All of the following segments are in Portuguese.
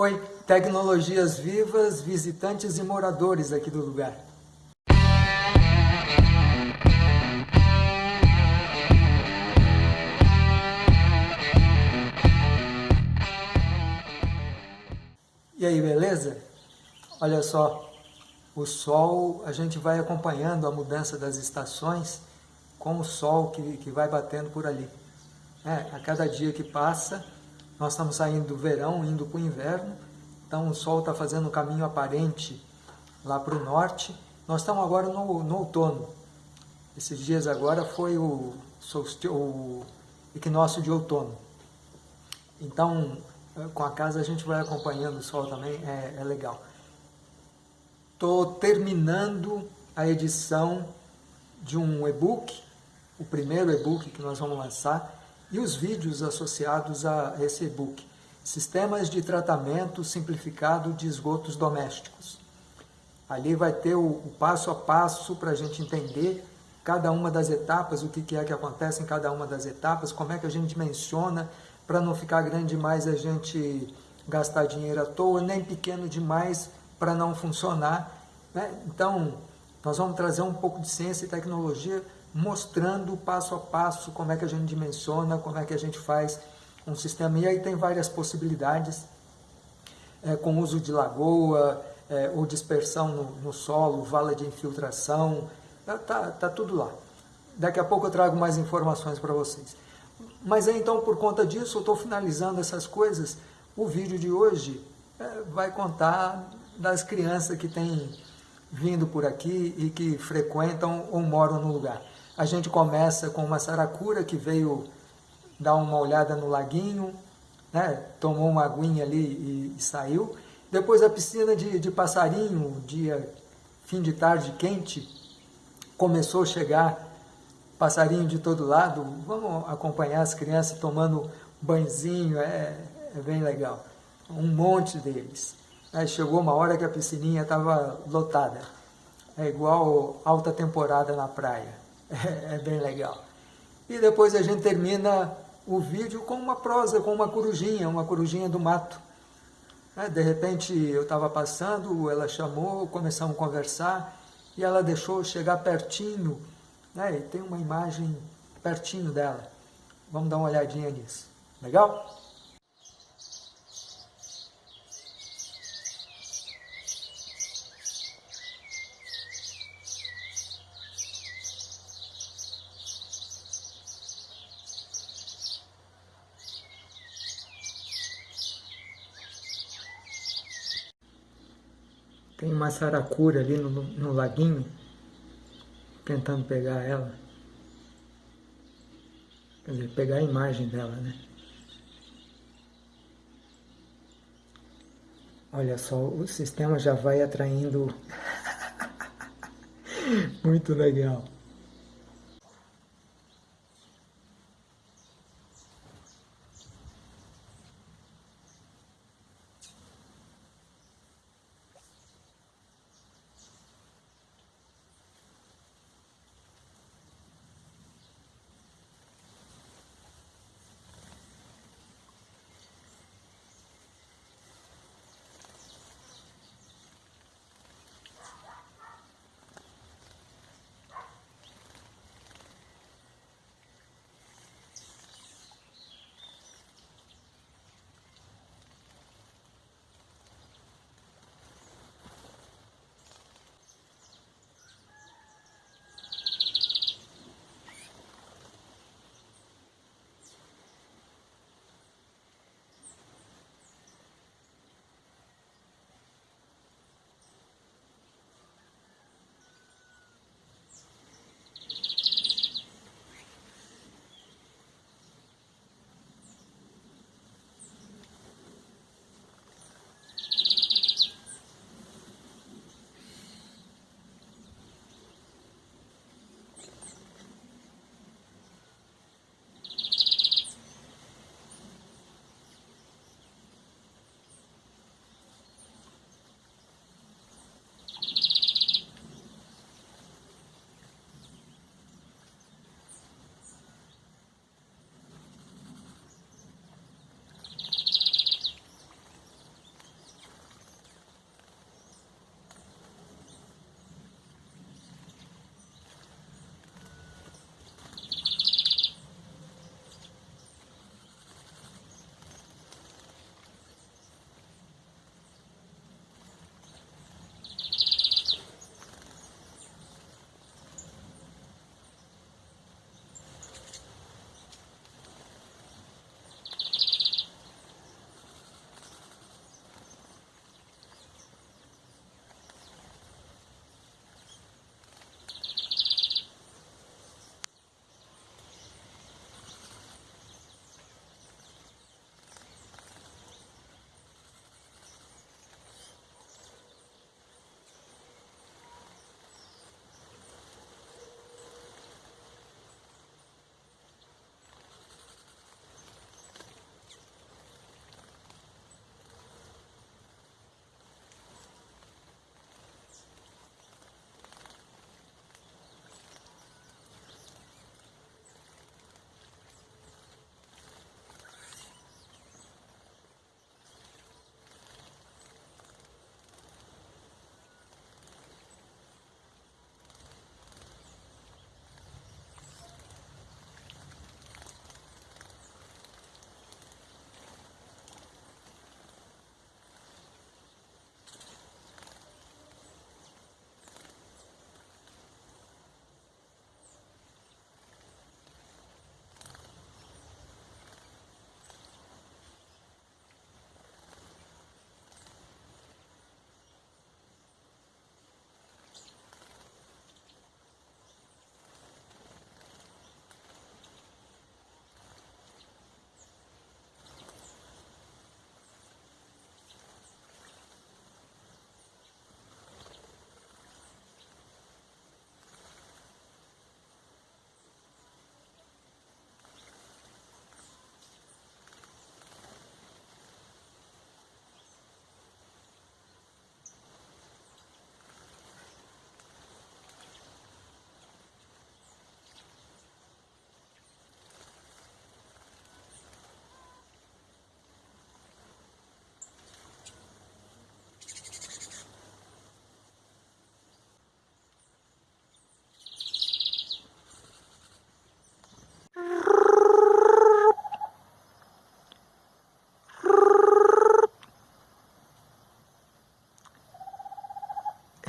Oi, tecnologias vivas, visitantes e moradores aqui do lugar. E aí, beleza? Olha só, o sol, a gente vai acompanhando a mudança das estações com o sol que, que vai batendo por ali. É, a cada dia que passa, nós estamos saindo do verão, indo para o inverno, então o sol está fazendo um caminho aparente lá para o norte. Nós estamos agora no, no outono. Esses dias agora foi o, o equinócio de outono. Então, com a casa a gente vai acompanhando o sol também, é, é legal. Estou terminando a edição de um e-book, o primeiro e-book que nós vamos lançar, e os vídeos associados a esse e-book. Sistemas de tratamento simplificado de esgotos domésticos. Ali vai ter o, o passo a passo para a gente entender cada uma das etapas, o que, que é que acontece em cada uma das etapas, como é que a gente dimensiona para não ficar grande demais a gente gastar dinheiro à toa, nem pequeno demais para não funcionar. Né? Então, nós vamos trazer um pouco de ciência e tecnologia mostrando passo a passo como é que a gente dimensiona, como é que a gente faz um sistema. E aí tem várias possibilidades, é, com uso de lagoa, é, ou dispersão no, no, solo, vala de infiltração, tá, tá, tá, tudo lá. Daqui a pouco eu trago mais informações para vocês. Mas então, por conta disso, eu estou finalizando essas coisas. O vídeo de hoje é, vai contar das crianças que têm vindo por aqui e que frequentam ou moram no lugar. A gente começa com uma saracura que veio dar uma olhada no laguinho, né? tomou uma aguinha ali e, e saiu. Depois a piscina de, de passarinho, dia fim de tarde quente, começou a chegar passarinho de todo lado. Vamos acompanhar as crianças tomando banhozinho, é, é bem legal. Um monte deles. Aí chegou uma hora que a piscininha estava lotada. É igual alta temporada na praia. É, é bem legal. E depois a gente termina o vídeo com uma prosa, com uma corujinha, uma corujinha do mato. É, de repente eu estava passando, ela chamou, começamos a conversar e ela deixou chegar pertinho, né, e tem uma imagem pertinho dela. Vamos dar uma olhadinha nisso. Legal? Tem uma saracura ali no, no laguinho, tentando pegar ela. Quer dizer, pegar a imagem dela, né? Olha só, o sistema já vai atraindo. Muito legal.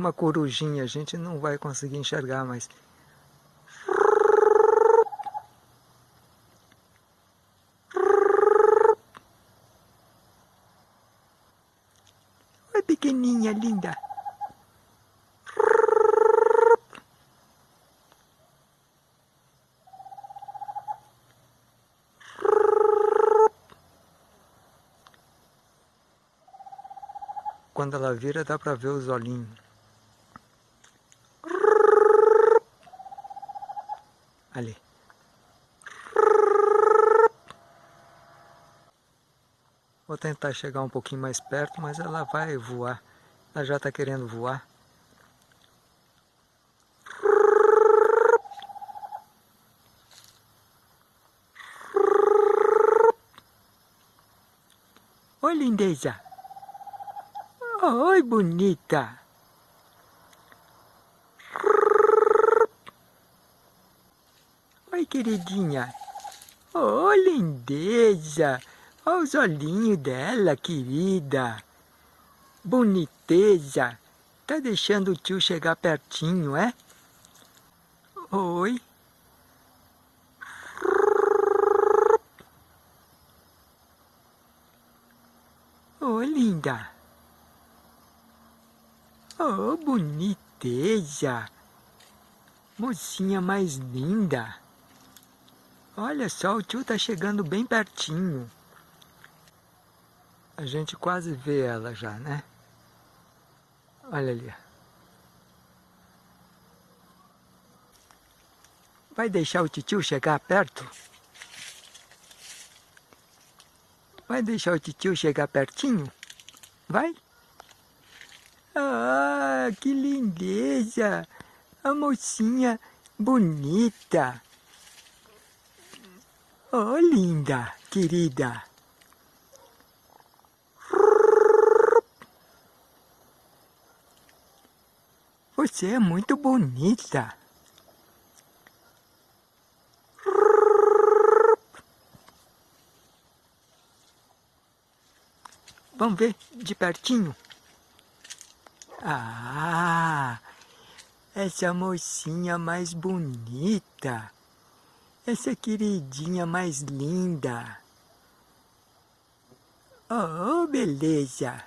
Uma corujinha, a gente não vai conseguir enxergar, mas... Oi, pequenininha, linda. Quando ela vira, dá para ver os olhinhos. Ali. Vou tentar chegar um pouquinho mais perto, mas ela vai voar. Ela já está querendo voar. Oi, lindeza. Oi, bonita. Queridinha. Oh, lindeza. Olha os olhinhos dela, querida. Boniteza. Tá deixando o tio chegar pertinho, é? Oi. Oi, linda. Oh, boniteza! Mocinha mais linda! Olha só, o tio tá chegando bem pertinho. A gente quase vê ela já, né? Olha ali. Vai deixar o tio chegar perto? Vai deixar o tio chegar pertinho? Vai? Ah, que lindeza! A mocinha bonita. Oh, linda, querida. Você é muito bonita. Vamos ver de pertinho. Ah, essa mocinha mais bonita. Essa queridinha mais linda. Oh, beleza.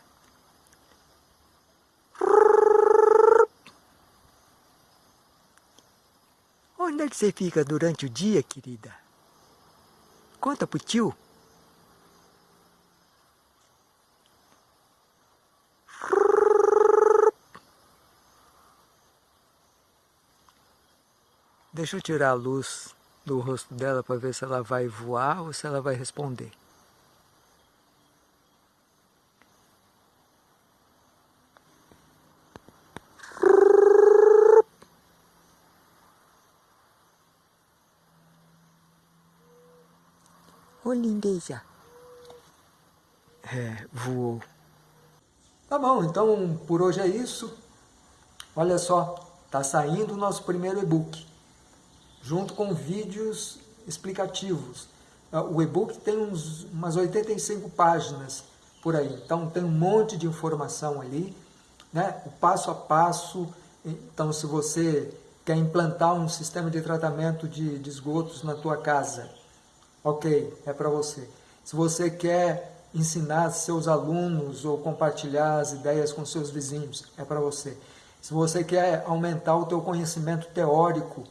Onde é que você fica durante o dia, querida? Conta pro tio. Deixa eu tirar a luz do rosto dela para ver se ela vai voar ou se ela vai responder. Ô lindeza. É, voou. Tá bom, então por hoje é isso. Olha só, tá saindo o nosso primeiro e-book junto com vídeos explicativos. Ah, o e-book tem uns, umas 85 páginas por aí, então tem um monte de informação ali, né? o passo a passo. Então, se você quer implantar um sistema de tratamento de, de esgotos na tua casa, ok, é para você. Se você quer ensinar seus alunos ou compartilhar as ideias com seus vizinhos, é para você. Se você quer aumentar o teu conhecimento teórico,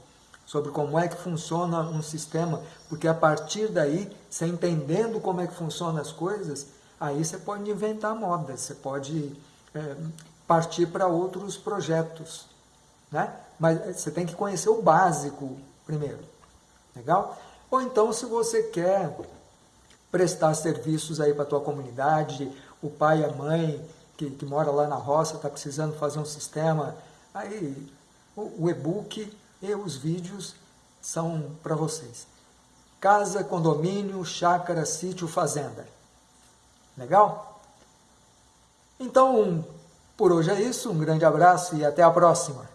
sobre como é que funciona um sistema, porque a partir daí, você entendendo como é que funcionam as coisas, aí você pode inventar modas, você pode é, partir para outros projetos, né? Mas você tem que conhecer o básico primeiro, legal? Ou então, se você quer prestar serviços aí para a tua comunidade, o pai e a mãe que, que mora lá na roça está precisando fazer um sistema, aí o, o e-book e os vídeos são para vocês. Casa, condomínio, chácara, sítio, fazenda. Legal? Então, por hoje é isso. Um grande abraço e até a próxima.